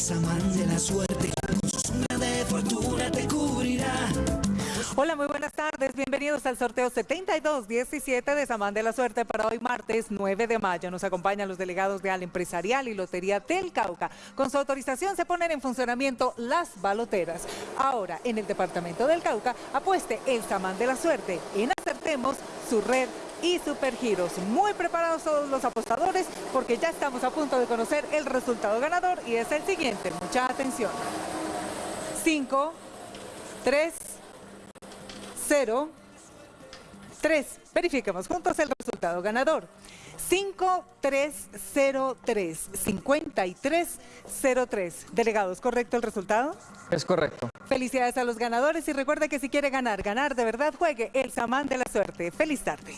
samán de la suerte, de fortuna te cubrirá. Hola, muy buenas tardes. Bienvenidos al sorteo 7217 de Samán de la Suerte para hoy martes 9 de mayo. Nos acompañan los delegados de Al Empresarial y Lotería del Cauca. Con su autorización se ponen en funcionamiento las baloteras. Ahora, en el departamento del Cauca, apueste el Samán de la Suerte en Acertemos, su red y Supergiros. Muy preparados todos los apostadores porque ya estamos a punto de conocer el resultado ganador y es el siguiente. Mucha atención. 5, 3, 0, 3. Verifiquemos juntos el resultado ganador. 5303 5303. Delegados, ¿correcto el resultado? Es correcto. Felicidades a los ganadores y recuerde que si quiere ganar, ganar de verdad, juegue el Samán de la Suerte. Feliz tarde.